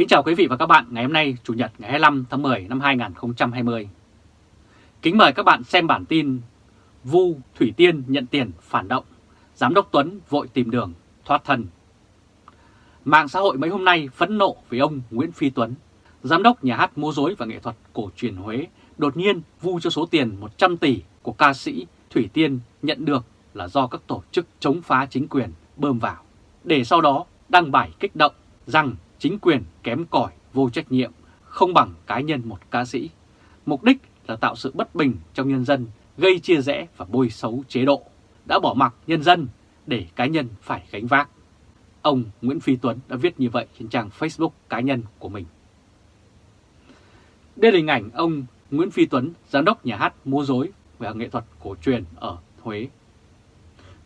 Kính chào quý vị và các bạn ngày hôm nay Chủ nhật ngày 25 tháng 10 năm 2020. Kính mời các bạn xem bản tin Vu Thủy Tiên nhận tiền phản động, Giám đốc Tuấn vội tìm đường thoát thân. Mạng xã hội mấy hôm nay phẫn nộ với ông Nguyễn Phi Tuấn, Giám đốc nhà hát múa rối và nghệ thuật cổ truyền Huế đột nhiên vu cho số tiền 100 tỷ của ca sĩ Thủy Tiên nhận được là do các tổ chức chống phá chính quyền bơm vào, để sau đó đăng bài kích động rằng chính quyền kém cỏi, vô trách nhiệm, không bằng cá nhân một ca sĩ. Mục đích là tạo sự bất bình trong nhân dân, gây chia rẽ và bôi xấu chế độ, đã bỏ mặc nhân dân để cá nhân phải gánh vác. Ông Nguyễn Phi Tuấn đã viết như vậy trên trang Facebook cá nhân của mình. Đây là hình ảnh ông Nguyễn Phi Tuấn, giám đốc nhà hát múa rối và nghệ thuật cổ truyền ở Huế.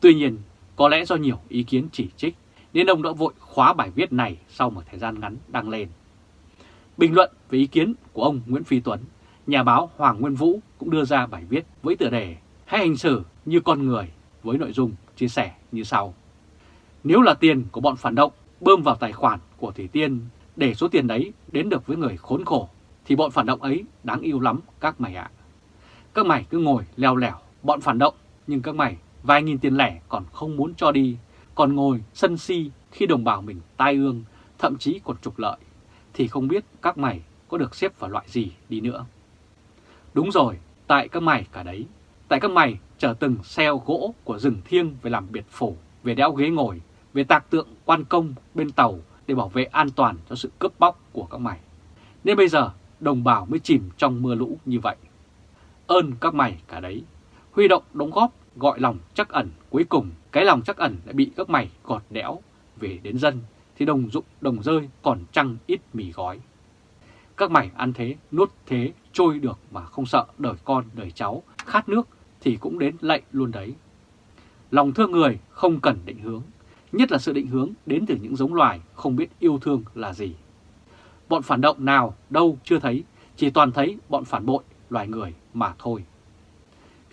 Tuy nhiên, có lẽ do nhiều ý kiến chỉ trích nên ông đã vội khóa bài viết này sau một thời gian ngắn đăng lên. Bình luận về ý kiến của ông Nguyễn Phi Tuấn, nhà báo Hoàng Nguyên Vũ cũng đưa ra bài viết với tựa đề Hãy hành xử như con người với nội dung chia sẻ như sau. Nếu là tiền của bọn phản động bơm vào tài khoản của Thủy Tiên để số tiền đấy đến được với người khốn khổ thì bọn phản động ấy đáng yêu lắm các mày ạ. Các mày cứ ngồi leo lẻo bọn phản động nhưng các mày vài nghìn tiền lẻ còn không muốn cho đi còn ngồi sân si khi đồng bào mình tai ương, thậm chí còn trục lợi, thì không biết các mày có được xếp vào loại gì đi nữa. Đúng rồi, tại các mày cả đấy, tại các mày chở từng xeo gỗ của rừng thiêng về làm biệt phủ, về đẽo ghế ngồi, về tạc tượng quan công bên tàu để bảo vệ an toàn cho sự cướp bóc của các mày. Nên bây giờ đồng bào mới chìm trong mưa lũ như vậy. Ơn các mày cả đấy, huy động đóng góp gọi lòng chắc ẩn cuối cùng cái lòng chắc ẩn lại bị các mày gọt đẽo về đến dân thì đồng dụng đồng rơi còn trăng ít mì gói. Các mày ăn thế, nuốt thế, trôi được mà không sợ đời con, đời cháu, khát nước thì cũng đến lạy luôn đấy. Lòng thương người không cần định hướng, nhất là sự định hướng đến từ những giống loài không biết yêu thương là gì. Bọn phản động nào đâu chưa thấy, chỉ toàn thấy bọn phản bội loài người mà thôi.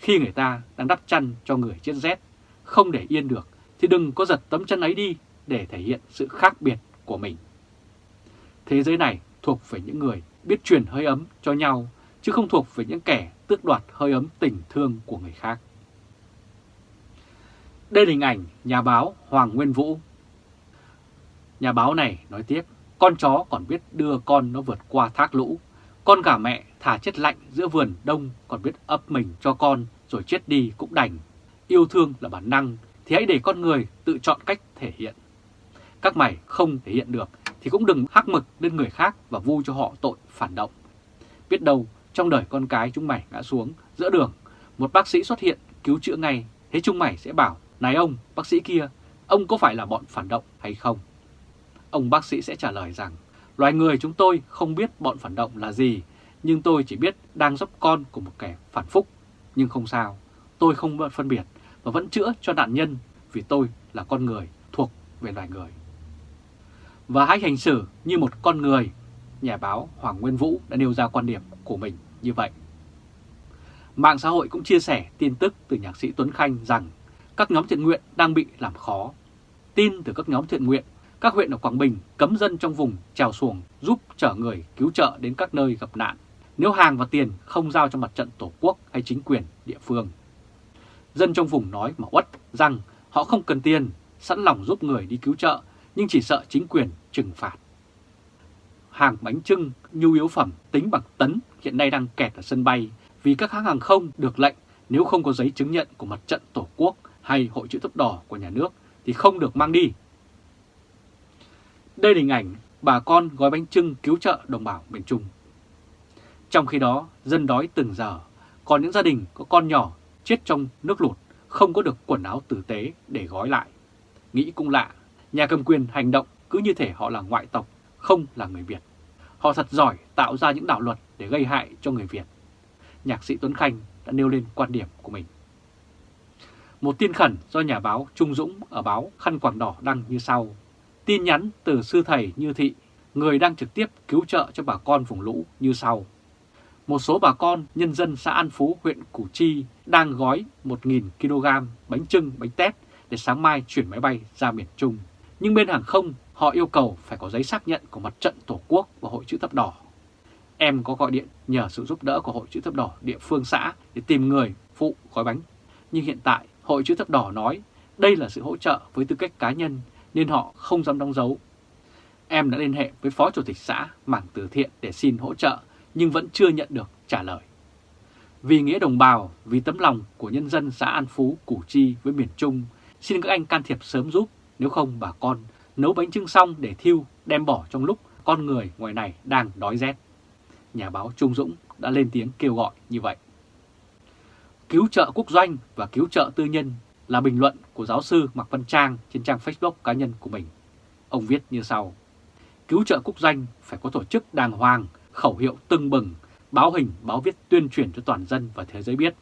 Khi người ta đang đắp chăn cho người chết rét, không để yên được, thì đừng có giật tấm chân ấy đi để thể hiện sự khác biệt của mình. Thế giới này thuộc về những người biết truyền hơi ấm cho nhau, chứ không thuộc về những kẻ tước đoạt hơi ấm tình thương của người khác. Đây là hình ảnh nhà báo Hoàng Nguyên Vũ. Nhà báo này nói tiếp, con chó còn biết đưa con nó vượt qua thác lũ, con gà mẹ thả chết lạnh giữa vườn đông còn biết ấp mình cho con rồi chết đi cũng đành. Yêu thương là bản năng thì hãy để con người tự chọn cách thể hiện. Các mày không thể hiện được thì cũng đừng hắc mực lên người khác và vu cho họ tội phản động. Biết đâu trong đời con cái chúng mày ngã xuống giữa đường, một bác sĩ xuất hiện cứu chữa ngay, thế chúng mày sẽ bảo, này ông, bác sĩ kia, ông có phải là bọn phản động hay không? Ông bác sĩ sẽ trả lời rằng, loài người chúng tôi không biết bọn phản động là gì, nhưng tôi chỉ biết đang giúp con của một kẻ phản phúc. Nhưng không sao, tôi không phân biệt và vẫn chữa cho nạn nhân vì tôi là con người thuộc về loài người. Và hãy hành xử như một con người, nhà báo Hoàng Nguyên Vũ đã nêu ra quan điểm của mình như vậy. Mạng xã hội cũng chia sẻ tin tức từ nhạc sĩ Tuấn Khanh rằng các nhóm thiện nguyện đang bị làm khó. Tin từ các nhóm thiện nguyện, các huyện ở Quảng Bình cấm dân trong vùng trèo xuồng giúp chở người cứu trợ đến các nơi gặp nạn nếu hàng và tiền không giao cho mặt trận Tổ quốc hay chính quyền địa phương. Dân trong vùng nói mà uất rằng họ không cần tiền, sẵn lòng giúp người đi cứu trợ, nhưng chỉ sợ chính quyền trừng phạt. Hàng bánh trưng, nhu yếu phẩm tính bằng tấn hiện nay đang kẹt ở sân bay vì các hãng hàng không được lệnh nếu không có giấy chứng nhận của mặt trận Tổ quốc hay Hội chữ thập đỏ của nhà nước thì không được mang đi. Đây là hình ảnh bà con gói bánh trưng cứu trợ đồng bào miền Trung. Trong khi đó, dân đói từng giờ, còn những gia đình có con nhỏ chết trong nước lụt, không có được quần áo tử tế để gói lại. Nghĩ cũng lạ, nhà cầm quyền hành động cứ như thể họ là ngoại tộc, không là người Việt. Họ thật giỏi tạo ra những đạo luật để gây hại cho người Việt. Nhạc sĩ Tuấn Khanh đã nêu lên quan điểm của mình. Một tin khẩn do nhà báo Trung Dũng ở báo Khăn Quảng Đỏ đăng như sau. Tin nhắn từ sư thầy Như Thị, người đang trực tiếp cứu trợ cho bà con vùng lũ như sau một số bà con nhân dân xã An Phú, huyện Củ Chi đang gói 1.000 kg bánh trưng, bánh tét để sáng mai chuyển máy bay ra miền Trung. Nhưng bên hàng không họ yêu cầu phải có giấy xác nhận của mặt trận Tổ quốc và Hội chữ thập đỏ. Em có gọi điện nhờ sự giúp đỡ của Hội chữ thập đỏ địa phương xã để tìm người phụ gói bánh. Nhưng hiện tại Hội chữ thập đỏ nói đây là sự hỗ trợ với tư cách cá nhân nên họ không dám đóng dấu. Em đã liên hệ với Phó Chủ tịch xã mảng từ thiện để xin hỗ trợ nhưng vẫn chưa nhận được trả lời. Vì nghĩa đồng bào, vì tấm lòng của nhân dân xã An Phú, Củ Chi với miền Trung, xin các anh can thiệp sớm giúp, nếu không bà con nấu bánh trưng xong để thiêu, đem bỏ trong lúc con người ngoài này đang đói rét. Nhà báo Trung Dũng đã lên tiếng kêu gọi như vậy. Cứu trợ quốc doanh và cứu trợ tư nhân là bình luận của giáo sư Mạc Văn Trang trên trang Facebook cá nhân của mình. Ông viết như sau. Cứu trợ quốc doanh phải có tổ chức đàng hoàng, khẩu hiệu tưng bừng, báo hình, báo viết tuyên truyền cho toàn dân và thế giới biết.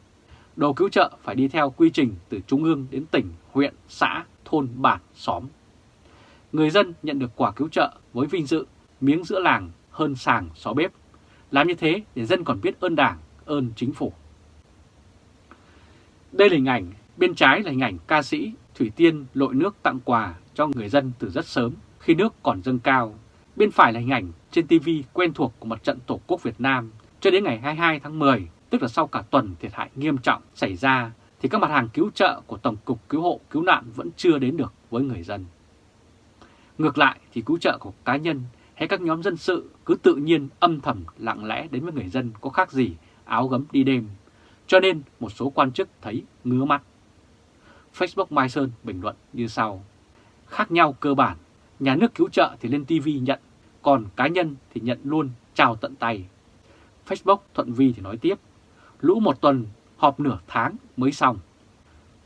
Đồ cứu trợ phải đi theo quy trình từ trung ương đến tỉnh, huyện, xã, thôn, bản, xóm. Người dân nhận được quả cứu trợ với vinh dự, miếng giữa làng hơn sàng xó bếp. Làm như thế để dân còn biết ơn đảng, ơn chính phủ. Đây là hình ảnh, bên trái là hình ảnh ca sĩ Thủy Tiên lội nước tặng quà cho người dân từ rất sớm khi nước còn dâng cao. Bên phải là hình ảnh trên TV quen thuộc của mặt trận Tổ quốc Việt Nam cho đến ngày 22 tháng 10, tức là sau cả tuần thiệt hại nghiêm trọng xảy ra, thì các mặt hàng cứu trợ của Tổng cục Cứu hộ Cứu nạn vẫn chưa đến được với người dân. Ngược lại thì cứu trợ của cá nhân hay các nhóm dân sự cứ tự nhiên âm thầm lặng lẽ đến với người dân có khác gì áo gấm đi đêm. Cho nên một số quan chức thấy ngứa mắt. Facebook Mai Sơn bình luận như sau. Khác nhau cơ bản, nhà nước cứu trợ thì lên TV nhận, còn cá nhân thì nhận luôn chào tận tay. Facebook Thuận Vi thì nói tiếp, lũ một tuần họp nửa tháng mới xong.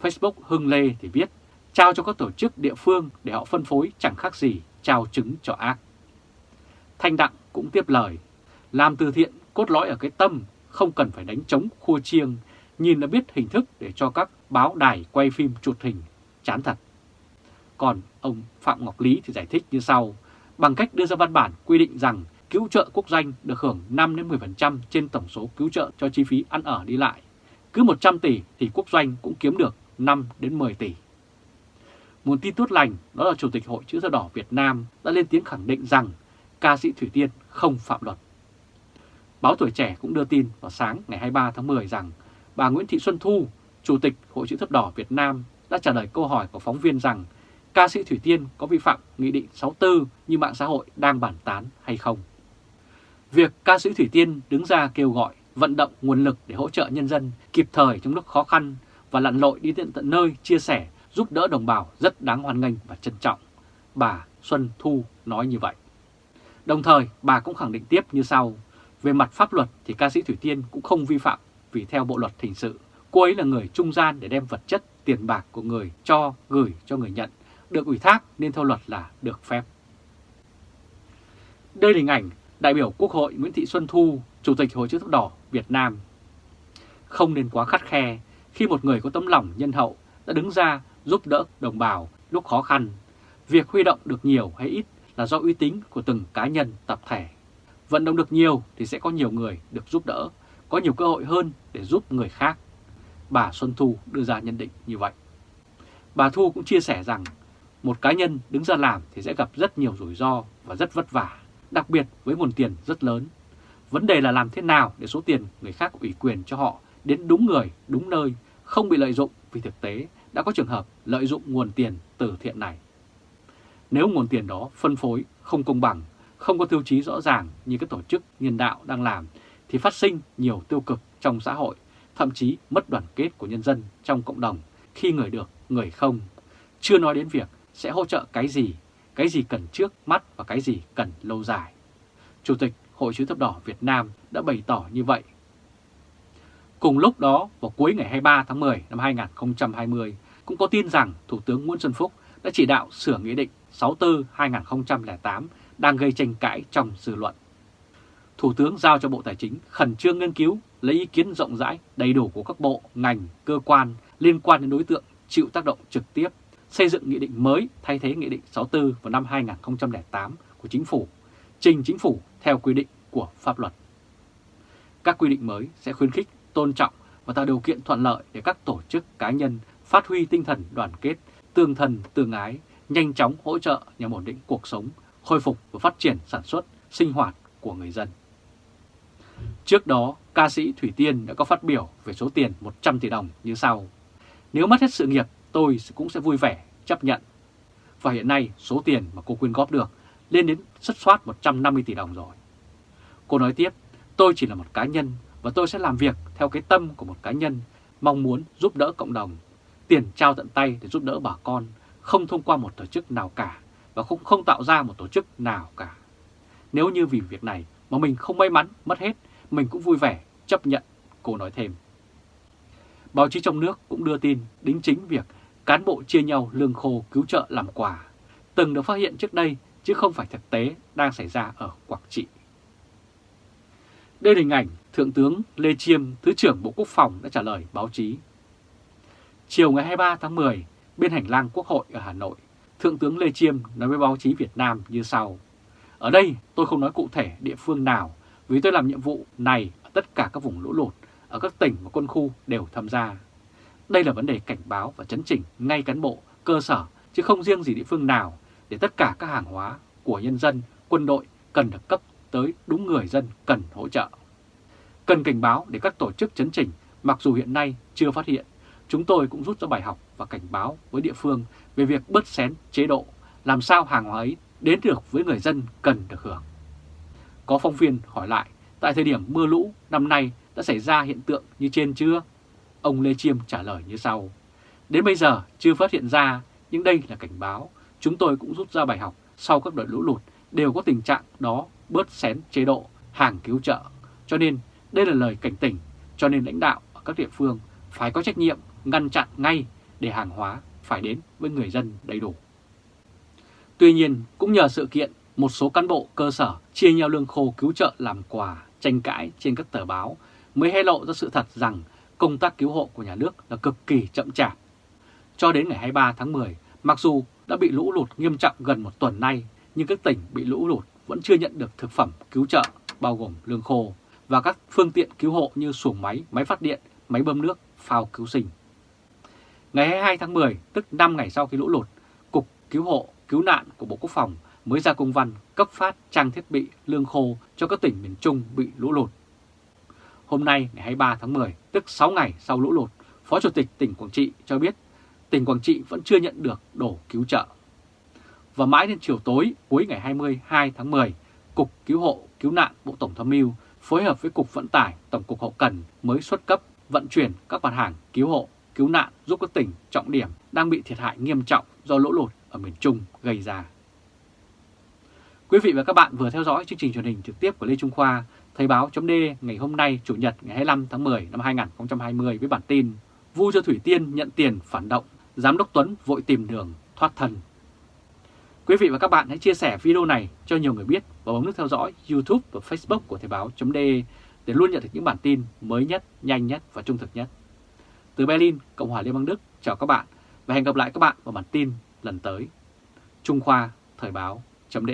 Facebook Hưng Lê thì viết, trao cho các tổ chức địa phương để họ phân phối chẳng khác gì trao trứng cho ác. Thanh Đặng cũng tiếp lời, làm từ thiện cốt lõi ở cái tâm, không cần phải đánh trống khua chiêng, nhìn đã biết hình thức để cho các báo đài quay phim chụp hình, chán thật. Còn ông Phạm Ngọc Lý thì giải thích như sau, bằng cách đưa ra văn bản quy định rằng cứu trợ quốc doanh được hưởng 5-10% trên tổng số cứu trợ cho chi phí ăn ở đi lại. Cứ 100 tỷ thì quốc doanh cũng kiếm được 5-10 tỷ. Một tin tốt lành đó là Chủ tịch Hội Chữ Thập Đỏ Việt Nam đã lên tiếng khẳng định rằng ca sĩ Thủy Tiên không phạm luật. Báo Tuổi Trẻ cũng đưa tin vào sáng ngày 23 tháng 10 rằng bà Nguyễn Thị Xuân Thu, Chủ tịch Hội Chữ Thập Đỏ Việt Nam đã trả lời câu hỏi của phóng viên rằng ca sĩ Thủy Tiên có vi phạm Nghị định 64 như mạng xã hội đang bản tán hay không. Việc ca sĩ Thủy Tiên đứng ra kêu gọi vận động nguồn lực để hỗ trợ nhân dân kịp thời trong lúc khó khăn và lặn lội đi tận tận nơi chia sẻ giúp đỡ đồng bào rất đáng hoan nghênh và trân trọng. Bà Xuân Thu nói như vậy. Đồng thời, bà cũng khẳng định tiếp như sau. Về mặt pháp luật thì ca sĩ Thủy Tiên cũng không vi phạm vì theo bộ luật hình sự, cô ấy là người trung gian để đem vật chất, tiền bạc của người cho, gửi cho người nhận, được ủy thác nên theo luật là được phép. Đây là hình ảnh đại biểu Quốc hội Nguyễn Thị Xuân Thu, Chủ tịch Hội chữ thập đỏ Việt Nam. Không nên quá khắt khe khi một người có tấm lòng nhân hậu đã đứng ra giúp đỡ đồng bào lúc khó khăn. Việc huy động được nhiều hay ít là do uy tín của từng cá nhân, tập thể. Vận động được nhiều thì sẽ có nhiều người được giúp đỡ, có nhiều cơ hội hơn để giúp người khác. Bà Xuân Thu đưa ra nhận định như vậy. Bà Thu cũng chia sẻ rằng một cá nhân đứng ra làm thì sẽ gặp rất nhiều rủi ro và rất vất vả, đặc biệt với nguồn tiền rất lớn. Vấn đề là làm thế nào để số tiền người khác ủy quyền cho họ đến đúng người, đúng nơi, không bị lợi dụng vì thực tế đã có trường hợp lợi dụng nguồn tiền từ thiện này. Nếu nguồn tiền đó phân phối không công bằng, không có tiêu chí rõ ràng như các tổ chức nhân đạo đang làm, thì phát sinh nhiều tiêu cực trong xã hội, thậm chí mất đoàn kết của nhân dân trong cộng đồng khi người được, người không. Chưa nói đến việc sẽ hỗ trợ cái gì, cái gì cần trước mắt và cái gì cần lâu dài. Chủ tịch Hội chữ thập đỏ Việt Nam đã bày tỏ như vậy. Cùng lúc đó, vào cuối ngày 23 tháng 10 năm 2020, cũng có tin rằng Thủ tướng Nguyễn Xuân Phúc đã chỉ đạo sửa Nghị định 64-2008 đang gây tranh cãi trong dư luận. Thủ tướng giao cho Bộ Tài chính khẩn trương nghiên cứu, lấy ý kiến rộng rãi, đầy đủ của các bộ, ngành, cơ quan liên quan đến đối tượng chịu tác động trực tiếp, xây dựng nghị định mới thay thế Nghị định 64 vào năm 2008 của Chính phủ, trình Chính phủ theo quy định của pháp luật. Các quy định mới sẽ khuyến khích, tôn trọng và tạo điều kiện thuận lợi để các tổ chức cá nhân phát huy tinh thần đoàn kết, tương thân tương ái, nhanh chóng hỗ trợ nhằm ổn định cuộc sống, khôi phục và phát triển sản xuất, sinh hoạt của người dân. Trước đó, ca sĩ Thủy Tiên đã có phát biểu về số tiền 100 tỷ đồng như sau. Nếu mất hết sự nghiệp, tôi cũng sẽ vui vẻ, chấp nhận. Và hiện nay, số tiền mà cô quyên góp được lên đến xuất soát 150 tỷ đồng rồi. Cô nói tiếp, tôi chỉ là một cá nhân và tôi sẽ làm việc theo cái tâm của một cá nhân, mong muốn giúp đỡ cộng đồng, tiền trao tận tay để giúp đỡ bà con, không thông qua một tổ chức nào cả và cũng không tạo ra một tổ chức nào cả. Nếu như vì việc này mà mình không may mắn mất hết, mình cũng vui vẻ chấp nhận, cô nói thêm. Báo chí trong nước cũng đưa tin đính chính việc cán bộ chia nhau lương khô cứu trợ làm quà, từng được phát hiện trước đây chứ không phải thực tế đang xảy ra ở Quảng Trị. Đây là hình ảnh Thượng tướng Lê Chiêm, Thứ trưởng Bộ Quốc phòng đã trả lời báo chí. Chiều ngày 23 tháng 10, bên hành lang Quốc hội ở Hà Nội, Thượng tướng Lê Chiêm nói với báo chí Việt Nam như sau. Ở đây tôi không nói cụ thể địa phương nào vì tôi làm nhiệm vụ này ở tất cả các vùng lũ lụt, ở các tỉnh và quân khu đều tham gia. Đây là vấn đề cảnh báo và chấn chỉnh ngay cán bộ, cơ sở chứ không riêng gì địa phương nào để tất cả các hàng hóa của nhân dân, quân đội cần được cấp tới đúng người dân cần hỗ trợ. Cần cảnh báo để các tổ chức chấn chỉnh mặc dù hiện nay chưa phát hiện, chúng tôi cũng rút ra bài học và cảnh báo với địa phương về việc bớt xén chế độ, làm sao hàng hóa ấy đến được với người dân cần được hưởng. Có phóng viên hỏi lại, tại thời điểm mưa lũ năm nay đã xảy ra hiện tượng như trên chưa? Ông Lê Chiêm trả lời như sau. Đến bây giờ chưa phát hiện ra, nhưng đây là cảnh báo. Chúng tôi cũng rút ra bài học sau các đợt lũ lụt đều có tình trạng đó bớt xén chế độ, hàng cứu trợ. Cho nên đây là lời cảnh tỉnh, cho nên lãnh đạo ở các địa phương phải có trách nhiệm ngăn chặn ngay để hàng hóa phải đến với người dân đầy đủ. Tuy nhiên, cũng nhờ sự kiện, một số cán bộ cơ sở chia nhau lương khô cứu trợ làm quà, tranh cãi trên các tờ báo mới hé lộ ra sự thật rằng công tác cứu hộ của nhà nước là cực kỳ chậm chạp. Cho đến ngày 23 tháng 10, mặc dù đã bị lũ lụt nghiêm trọng gần một tuần nay, nhưng các tỉnh bị lũ lụt vẫn chưa nhận được thực phẩm cứu trợ bao gồm lương khô và các phương tiện cứu hộ như xuồng máy, máy phát điện, máy bơm nước, phao cứu sinh. Ngày 22 tháng 10, tức 5 ngày sau khi lũ lụt, Cục Cứu hộ, Cứu nạn của Bộ Quốc phòng mới ra công văn cấp phát trang thiết bị lương khô cho các tỉnh miền Trung bị lũ lụt. Hôm nay ngày 23 tháng 10, tức 6 ngày sau lũ lụt, Phó Chủ tịch tỉnh Quảng Trị cho biết tỉnh Quảng Trị vẫn chưa nhận được đổ cứu trợ. Và mãi đến chiều tối cuối ngày 22 tháng 10, Cục Cứu hộ Cứu nạn Bộ Tổng tham mưu phối hợp với Cục Vận tải Tổng cục Hậu cần mới xuất cấp vận chuyển các mặt hàng cứu hộ, cứu nạn giúp các tỉnh trọng điểm đang bị thiệt hại nghiêm trọng do lũ lụt ở miền Trung gây ra. Quý vị và các bạn vừa theo dõi chương trình truyền hình trực tiếp của Lê Trung Khoa, Thời báo chấm ngày hôm nay Chủ nhật ngày 25 tháng 10 năm 2020 với bản tin Vu cho Thủy Tiên nhận tiền phản động, Giám đốc Tuấn vội tìm đường thoát thân. Quý vị và các bạn hãy chia sẻ video này cho nhiều người biết và bấm nút theo dõi YouTube và Facebook của Thời báo chấm để luôn nhận được những bản tin mới nhất, nhanh nhất và trung thực nhất. Từ Berlin, Cộng hòa Liên bang Đức, chào các bạn và hẹn gặp lại các bạn vào bản tin lần tới. Trung Khoa Thời báo chấm